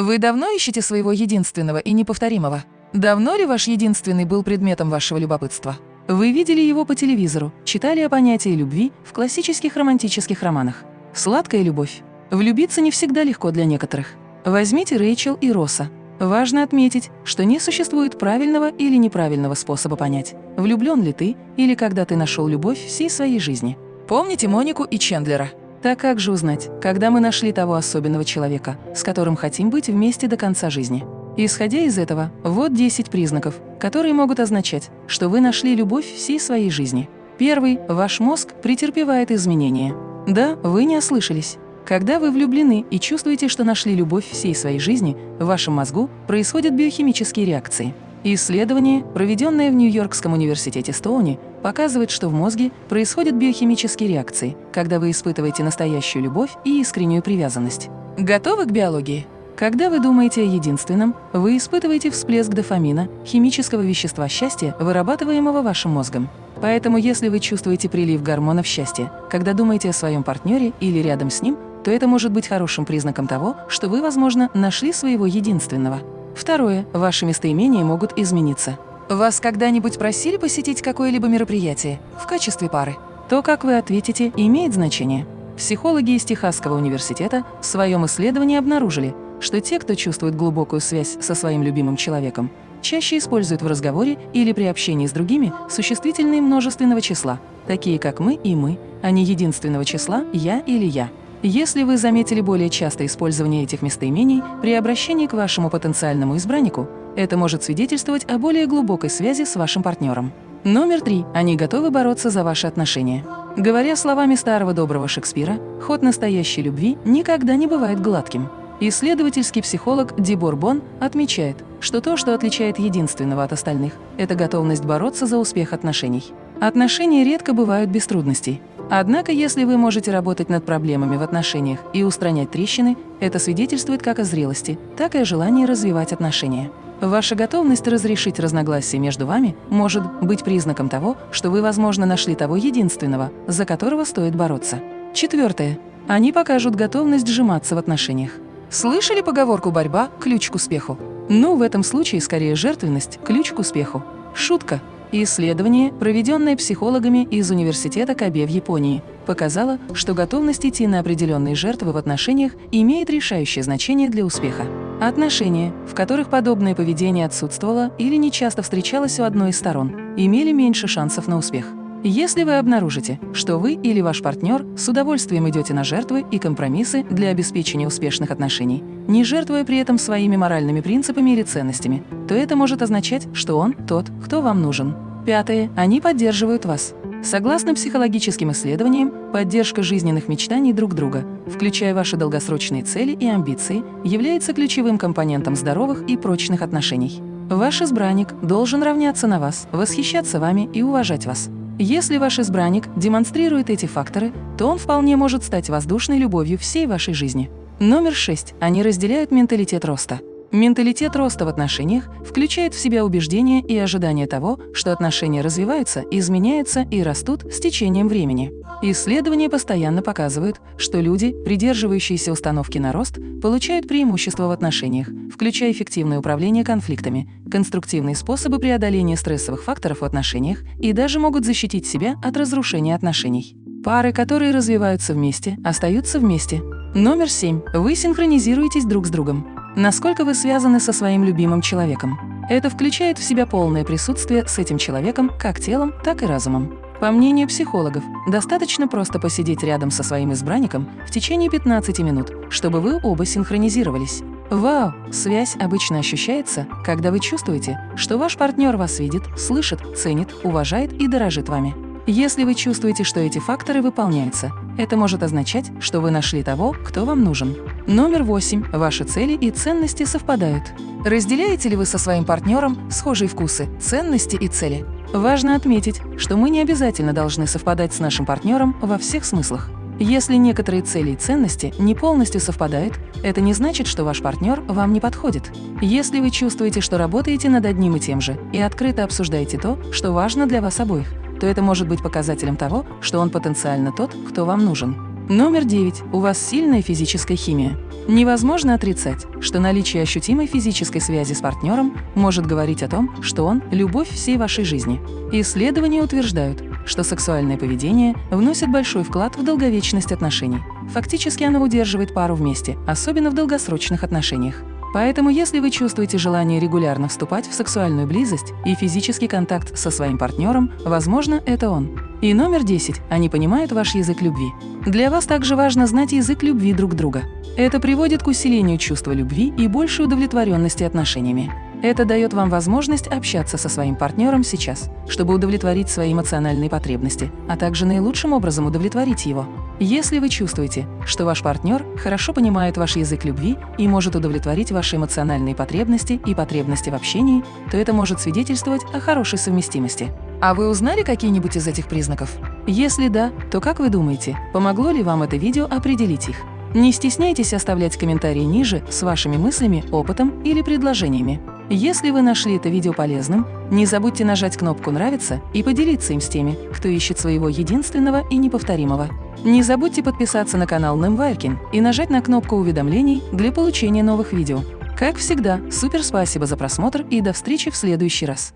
Вы давно ищете своего единственного и неповторимого? Давно ли ваш единственный был предметом вашего любопытства? Вы видели его по телевизору, читали о понятии любви в классических романтических романах. Сладкая любовь. Влюбиться не всегда легко для некоторых. Возьмите Рэйчел и Росса. Важно отметить, что не существует правильного или неправильного способа понять, влюблен ли ты или когда ты нашел любовь всей своей жизни. Помните Монику и Чендлера? Так как же узнать, когда мы нашли того особенного человека, с которым хотим быть вместе до конца жизни? Исходя из этого, вот 10 признаков, которые могут означать, что вы нашли любовь всей своей жизни. Первый – ваш мозг претерпевает изменения. Да, вы не ослышались. Когда вы влюблены и чувствуете, что нашли любовь всей своей жизни, в вашем мозгу происходят биохимические реакции. Исследование, проведенное в Нью-Йоркском университете Стоуни, показывает, что в мозге происходят биохимические реакции, когда вы испытываете настоящую любовь и искреннюю привязанность. Готовы к биологии? Когда вы думаете о единственном, вы испытываете всплеск дофамина, химического вещества счастья, вырабатываемого вашим мозгом. Поэтому если вы чувствуете прилив гормонов счастья, когда думаете о своем партнере или рядом с ним, то это может быть хорошим признаком того, что вы, возможно, нашли своего единственного. Второе. Ваши местоимения могут измениться. Вас когда-нибудь просили посетить какое-либо мероприятие в качестве пары? То, как вы ответите, имеет значение. Психологи из Техасского университета в своем исследовании обнаружили, что те, кто чувствует глубокую связь со своим любимым человеком, чаще используют в разговоре или при общении с другими существительные множественного числа, такие как «мы» и «мы», а не единственного числа «я» или «я». Если вы заметили более частое использование этих местоимений при обращении к вашему потенциальному избраннику, это может свидетельствовать о более глубокой связи с вашим партнером. Номер три. Они готовы бороться за ваши отношения. Говоря словами старого доброго Шекспира, ход настоящей любви никогда не бывает гладким. Исследовательский психолог Ди Борбон отмечает, что то, что отличает единственного от остальных, это готовность бороться за успех отношений. Отношения редко бывают без трудностей. Однако, если вы можете работать над проблемами в отношениях и устранять трещины, это свидетельствует как о зрелости, так и о желании развивать отношения. Ваша готовность разрешить разногласия между вами может быть признаком того, что вы, возможно, нашли того единственного, за которого стоит бороться. Четвертое. Они покажут готовность сжиматься в отношениях. Слышали поговорку «борьба – ключ к успеху»? Ну, в этом случае скорее жертвенность – ключ к успеху. Шутка. Исследование, проведенное психологами из Университета Кабе в Японии, показало, что готовность идти на определенные жертвы в отношениях имеет решающее значение для успеха. Отношения, в которых подобное поведение отсутствовало или нечасто встречалось у одной из сторон, имели меньше шансов на успех. Если вы обнаружите, что вы или ваш партнер с удовольствием идете на жертвы и компромиссы для обеспечения успешных отношений, не жертвуя при этом своими моральными принципами или ценностями, то это может означать, что он тот, кто вам нужен. Пятое. Они поддерживают вас. Согласно психологическим исследованиям, поддержка жизненных мечтаний друг друга, включая ваши долгосрочные цели и амбиции, является ключевым компонентом здоровых и прочных отношений. Ваш избранник должен равняться на вас, восхищаться вами и уважать вас. Если ваш избранник демонстрирует эти факторы, то он вполне может стать воздушной любовью всей вашей жизни. Номер шесть. Они разделяют менталитет роста. Менталитет роста в отношениях включает в себя убеждение и ожидание того, что отношения развиваются, изменяются и растут с течением времени. Исследования постоянно показывают, что люди, придерживающиеся установки на рост, получают преимущества в отношениях, включая эффективное управление конфликтами, конструктивные способы преодоления стрессовых факторов в отношениях и даже могут защитить себя от разрушения отношений. Пары, которые развиваются вместе, остаются вместе. Номер семь. Вы синхронизируетесь друг с другом. Насколько вы связаны со своим любимым человеком? Это включает в себя полное присутствие с этим человеком как телом, так и разумом. По мнению психологов, достаточно просто посидеть рядом со своим избранником в течение 15 минут, чтобы вы оба синхронизировались. Вау! Связь обычно ощущается, когда вы чувствуете, что ваш партнер вас видит, слышит, ценит, уважает и дорожит вами. Если вы чувствуете, что эти факторы выполняются, это может означать, что вы нашли того, кто вам нужен. Номер восемь. Ваши цели и ценности совпадают. Разделяете ли вы со своим партнером схожие вкусы, ценности и цели? Важно отметить, что мы не обязательно должны совпадать с нашим партнером во всех смыслах. Если некоторые цели и ценности не полностью совпадают, это не значит, что ваш партнер вам не подходит. Если вы чувствуете, что работаете над одним и тем же и открыто обсуждаете то, что важно для вас обоих, то это может быть показателем того, что он потенциально тот, кто вам нужен. Номер 9. У вас сильная физическая химия. Невозможно отрицать, что наличие ощутимой физической связи с партнером может говорить о том, что он – любовь всей вашей жизни. Исследования утверждают, что сексуальное поведение вносит большой вклад в долговечность отношений. Фактически оно удерживает пару вместе, особенно в долгосрочных отношениях. Поэтому, если вы чувствуете желание регулярно вступать в сексуальную близость и физический контакт со своим партнером, возможно, это он. И номер 10. Они понимают ваш язык любви. Для вас также важно знать язык любви друг друга. Это приводит к усилению чувства любви и большей удовлетворенности отношениями. Это дает вам возможность общаться со своим партнером сейчас, чтобы удовлетворить свои эмоциональные потребности, а также наилучшим образом удовлетворить его. Если вы чувствуете, что ваш партнер хорошо понимает ваш язык любви и может удовлетворить ваши эмоциональные потребности и потребности в общении, то это может свидетельствовать о хорошей совместимости. А вы узнали какие-нибудь из этих признаков? Если да, то как вы думаете, помогло ли вам это видео определить их? Не стесняйтесь оставлять комментарии ниже с вашими мыслями, опытом или предложениями. Если вы нашли это видео полезным, не забудьте нажать кнопку «Нравится» и поделиться им с теми, кто ищет своего единственного и неповторимого. Не забудьте подписаться на канал Немвайркин и нажать на кнопку уведомлений для получения новых видео. Как всегда, супер спасибо за просмотр и до встречи в следующий раз.